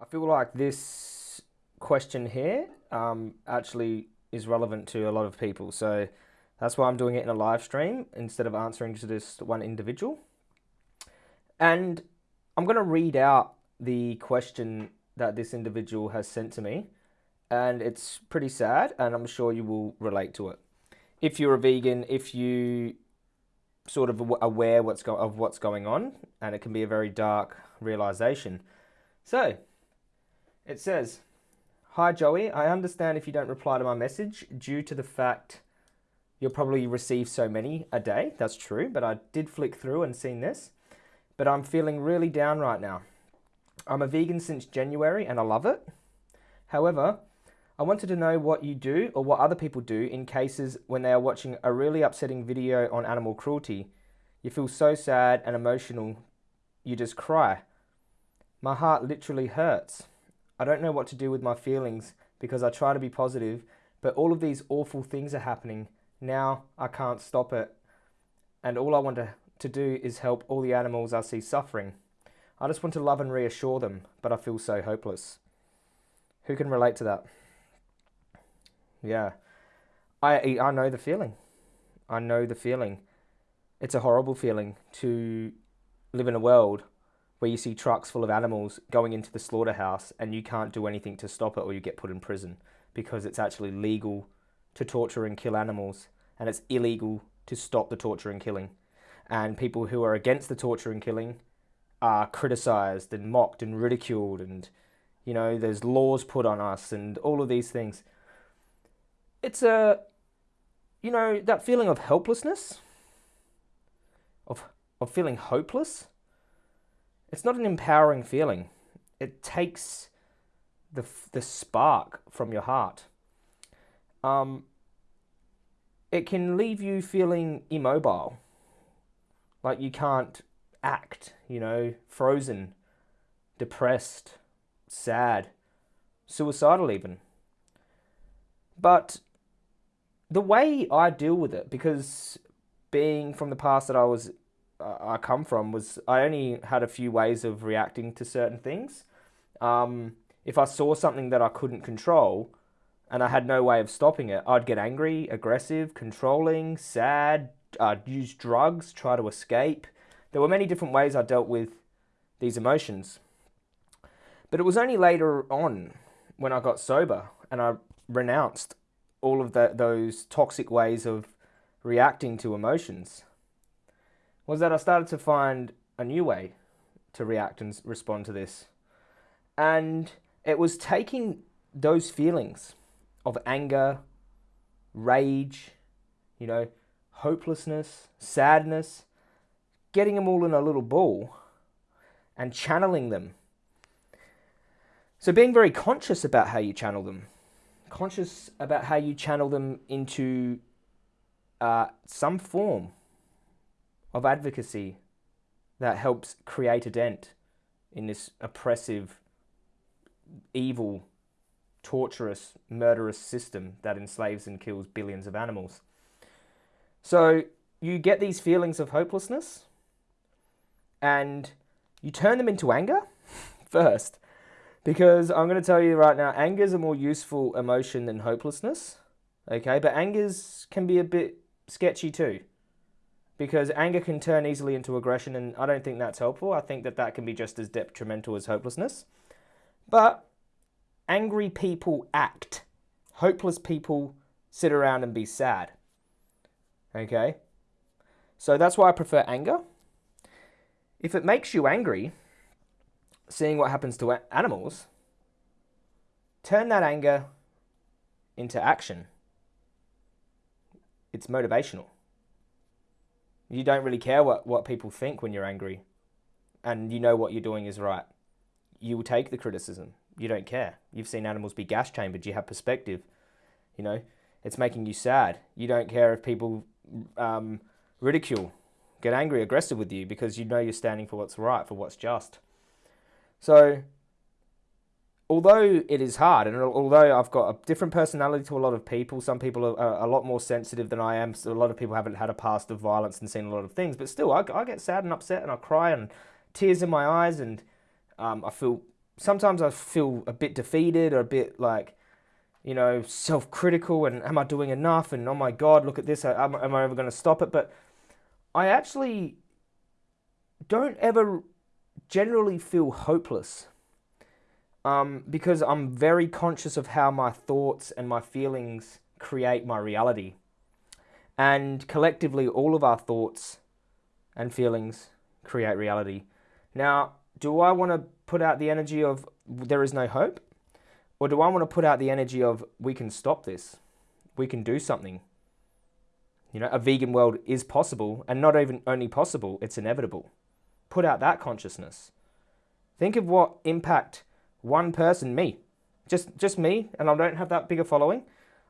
I feel like this question here um, actually is relevant to a lot of people. So that's why I'm doing it in a live stream instead of answering to this one individual. And I'm going to read out the question that this individual has sent to me. And it's pretty sad, and I'm sure you will relate to it. If you're a vegan, if you sort of aware what's go- of what's going on, and it can be a very dark realization. So, it says, Hi Joey, I understand if you don't reply to my message due to the fact you'll probably receive so many a day. That's true, but I did flick through and seen this. But I'm feeling really down right now. I'm a vegan since January and I love it. However, I wanted to know what you do or what other people do in cases when they are watching a really upsetting video on animal cruelty. You feel so sad and emotional, you just cry. My heart literally hurts. I don't know what to do with my feelings because I try to be positive, but all of these awful things are happening. Now I can't stop it. And all I want to, to do is help all the animals I see suffering. I just want to love and reassure them, but I feel so hopeless. Who can relate to that? Yeah. I I know the feeling. I know the feeling. It's a horrible feeling to live in a world where you see trucks full of animals going into the slaughterhouse and you can't do anything to stop it or you get put in prison because it's actually legal to torture and kill animals and it's illegal to stop the torture and killing. And people who are against the torture and killing are criticized and mocked and ridiculed and you know there's laws put on us and all of these things it's a you know that feeling of helplessness of of feeling hopeless it's not an empowering feeling. It takes the the spark from your heart. Um it can leave you feeling immobile. Like you can't act you know frozen depressed sad suicidal even. But the way I deal with it, because being from the past that I was, I come from, was I only had a few ways of reacting to certain things. Um, if I saw something that I couldn't control, and I had no way of stopping it, I'd get angry, aggressive, controlling, sad. I'd use drugs, try to escape. There were many different ways I dealt with these emotions. But it was only later on when I got sober and I renounced all of the, those toxic ways of reacting to emotions was that I started to find a new way to react and respond to this. And it was taking those feelings of anger, rage, you know, hopelessness, sadness, getting them all in a little ball and channeling them. So being very conscious about how you channel them conscious about how you channel them into uh, some form of advocacy that helps create a dent in this oppressive, evil, torturous, murderous system that enslaves and kills billions of animals. So you get these feelings of hopelessness and you turn them into anger first because I'm going to tell you right now, anger is a more useful emotion than hopelessness. Okay, but anger can be a bit sketchy too. Because anger can turn easily into aggression, and I don't think that's helpful. I think that that can be just as detrimental as hopelessness. But angry people act, hopeless people sit around and be sad. Okay? So that's why I prefer anger. If it makes you angry, seeing what happens to animals, turn that anger into action. It's motivational. You don't really care what, what people think when you're angry, and you know what you're doing is right. You will take the criticism. You don't care. You've seen animals be gas chambered. You have perspective. You know, it's making you sad. You don't care if people um, ridicule, get angry, aggressive with you because you know you're standing for what's right, for what's just. So, although it is hard, and although I've got a different personality to a lot of people, some people are a lot more sensitive than I am. So a lot of people haven't had a past of violence and seen a lot of things, but still, I, I get sad and upset, and I cry, and tears in my eyes, and um, I feel sometimes I feel a bit defeated or a bit like, you know, self critical and am I doing enough? And oh my God, look at this. Am, am I ever going to stop it? But I actually don't ever generally feel hopeless um, because I'm very conscious of how my thoughts and my feelings create my reality. And collectively, all of our thoughts and feelings create reality. Now, do I want to put out the energy of there is no hope? Or do I want to put out the energy of we can stop this? We can do something. You know, a vegan world is possible, and not even only possible, it's inevitable. Put out that consciousness. Think of what impact one person, me, just just me, and I don't have that bigger following.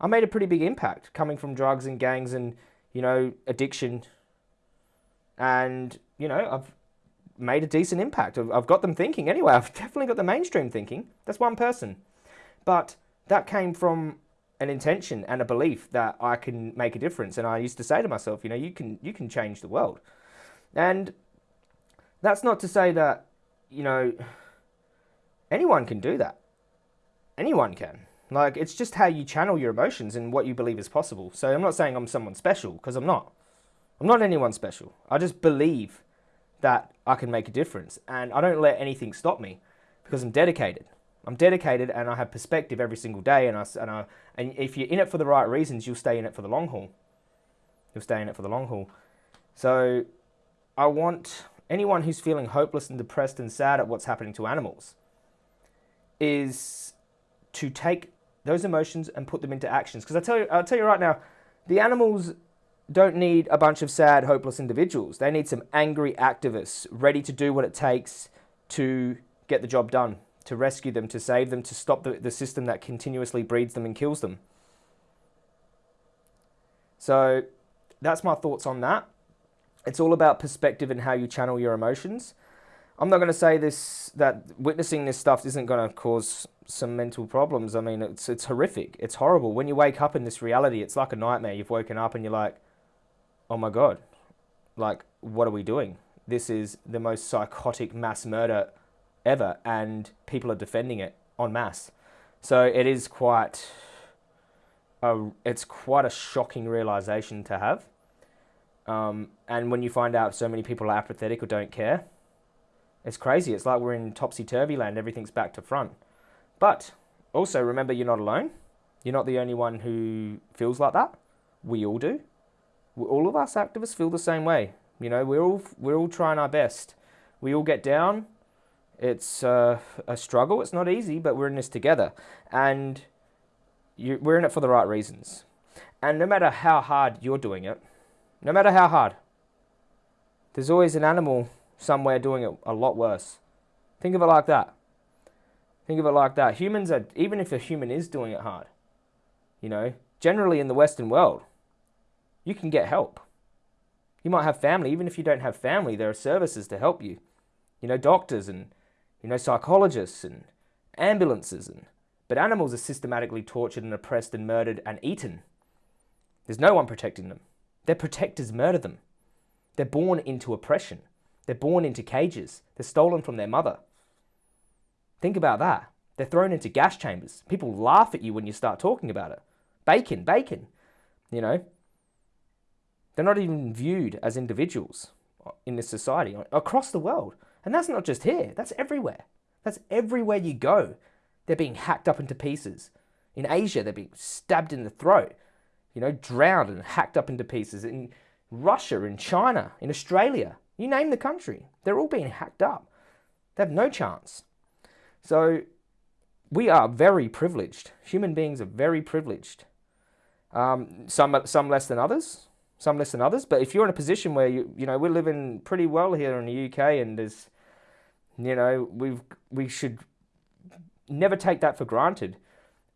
I made a pretty big impact coming from drugs and gangs and you know addiction, and you know I've made a decent impact. I've, I've got them thinking anyway. I've definitely got the mainstream thinking. That's one person, but that came from an intention and a belief that I can make a difference. And I used to say to myself, you know, you can you can change the world, and that's not to say that you know anyone can do that. Anyone can. Like, it's just how you channel your emotions and what you believe is possible. So I'm not saying I'm someone special, because I'm not. I'm not anyone special. I just believe that I can make a difference. And I don't let anything stop me because I'm dedicated. I'm dedicated and I have perspective every single day. And, I, and, I, and if you're in it for the right reasons, you'll stay in it for the long haul. You'll stay in it for the long haul. So I want anyone who's feeling hopeless and depressed and sad at what's happening to animals is to take those emotions and put them into actions. Because I tell you, I'll tell you right now, the animals don't need a bunch of sad, hopeless individuals. They need some angry activists ready to do what it takes to get the job done, to rescue them, to save them, to stop the, the system that continuously breeds them and kills them. So that's my thoughts on that. It's all about perspective and how you channel your emotions. I'm not going to say this that witnessing this stuff isn't going to cause some mental problems. I mean, it's it's horrific. It's horrible. When you wake up in this reality, it's like a nightmare. You've woken up and you're like, "Oh my god. Like what are we doing? This is the most psychotic mass murder ever and people are defending it en masse." So it is quite a, it's quite a shocking realization to have. Um, and when you find out so many people are apathetic or don't care, it's crazy. It's like we're in topsy turvy land. Everything's back to front. But also remember, you're not alone. You're not the only one who feels like that. We all do. All of us activists feel the same way. You know, we're all we're all trying our best. We all get down. It's uh, a struggle. It's not easy, but we're in this together, and you, we're in it for the right reasons. And no matter how hard you're doing it, no matter how hard, there's always an animal somewhere doing it a lot worse. Think of it like that. Think of it like that. Humans are, even if a human is doing it hard, you know, generally in the Western world, you can get help. You might have family. Even if you don't have family, there are services to help you. You know, doctors and, you know, psychologists and ambulances. And, but animals are systematically tortured and oppressed and murdered and eaten. There's no one protecting them. Their protectors murder them. They're born into oppression. They're born into cages. They're stolen from their mother. Think about that. They're thrown into gas chambers. People laugh at you when you start talking about it. Bacon, bacon. You know? They're not even viewed as individuals in this society across the world. And that's not just here, that's everywhere. That's everywhere you go. They're being hacked up into pieces. In Asia, they're being stabbed in the throat, you know, drowned and hacked up into pieces. In Russia, in China, in Australia, you name the country, they're all being hacked up. They have no chance. So we are very privileged. Human beings are very privileged. Um, some some less than others, some less than others. But if you're in a position where you you know we're living pretty well here in the UK, and there's you know we've we should never take that for granted,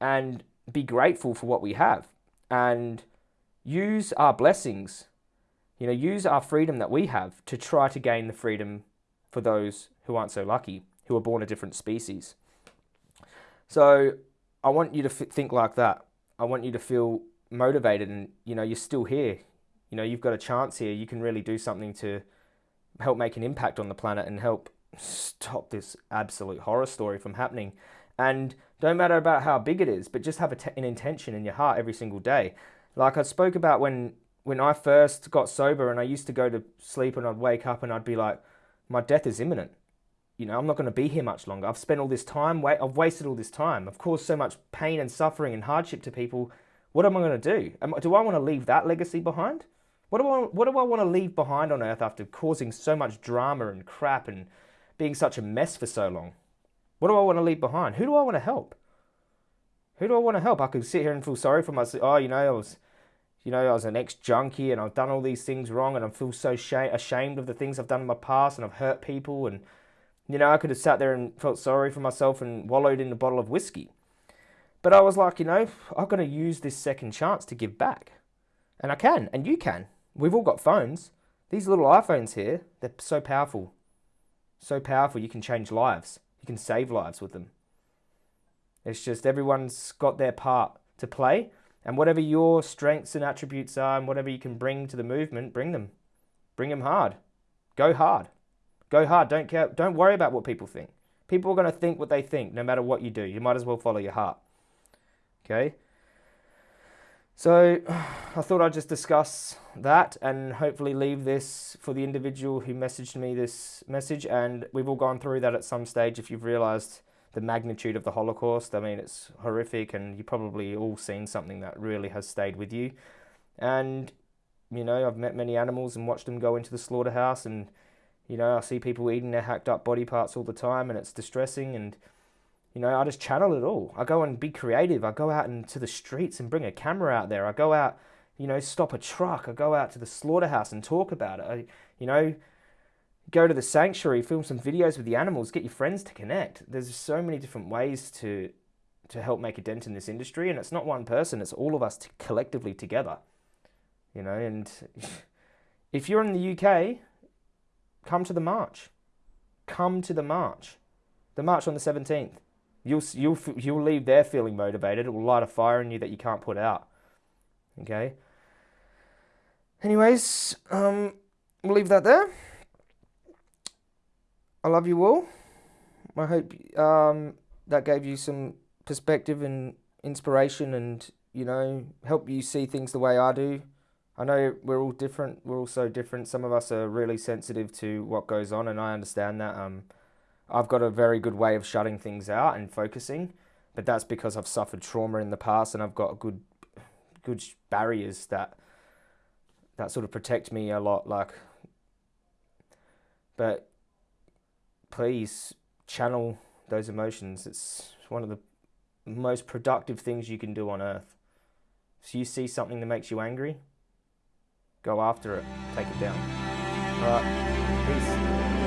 and be grateful for what we have, and use our blessings you know, use our freedom that we have to try to gain the freedom for those who aren't so lucky, who are born a different species. So I want you to think like that. I want you to feel motivated and, you know, you're still here. You know, you've got a chance here. You can really do something to help make an impact on the planet and help stop this absolute horror story from happening. And don't matter about how big it is, but just have an intention in your heart every single day. Like I spoke about when when I first got sober and I used to go to sleep and I'd wake up and I'd be like, my death is imminent. You know, I'm not going to be here much longer. I've spent all this time, wait, I've wasted all this time. I've caused so much pain and suffering and hardship to people. What am I going to do? Am, do I want to leave that legacy behind? What do I what do I want to leave behind on earth after causing so much drama and crap and being such a mess for so long? What do I want to leave behind? Who do I want to help? Who do I want to help? I could sit here and feel sorry for myself. Oh, you know, I was, you know, I was an ex-junkie and I've done all these things wrong and I feel so ashamed of the things I've done in my past and I've hurt people and, you know, I could have sat there and felt sorry for myself and wallowed in a bottle of whiskey. But I was like, you know, I've got to use this second chance to give back. And I can, and you can. We've all got phones. These little iPhones here, they're so powerful. So powerful, you can change lives. You can save lives with them. It's just everyone's got their part to play. And whatever your strengths and attributes are, and whatever you can bring to the movement, bring them. Bring them hard. Go hard. Go hard. Don't care. Don't worry about what people think. People are going to think what they think, no matter what you do. You might as well follow your heart. Okay. So I thought I'd just discuss that and hopefully leave this for the individual who messaged me this message. And we've all gone through that at some stage. If you've realized the magnitude of the Holocaust, I mean, it's horrific, and you've probably all seen something that really has stayed with you. And, you know, I've met many animals and watched them go into the slaughterhouse, and, you know, I see people eating their hacked up body parts all the time, and it's distressing. And, you know, I just channel it all. I go and be creative. I go out into the streets and bring a camera out there. I go out, you know, stop a truck. I go out to the slaughterhouse and talk about it. I, you know, go to the sanctuary, film some videos with the animals, get your friends to connect. There's so many different ways to to help make a dent in this industry, and it's not one person; it's all of us collectively together. You know, and if you're in the UK, come to the march. Come to the march. The march on the 17th you'll you'll you'll leave there feeling motivated. It will light a fire in you that you can't put out. Okay. Anyways, um, we'll leave that there. I love you all. I hope um, that gave you some perspective and inspiration, and you know, help you see things the way I do. I know we're all different. We're all so different. Some of us are really sensitive to what goes on, and I understand that. Um, I've got a very good way of shutting things out and focusing, but that's because I've suffered trauma in the past and I've got good good barriers that that sort of protect me a lot like but please channel those emotions. It's one of the most productive things you can do on earth. So you see something that makes you angry go after it. Take it down. All right. Peace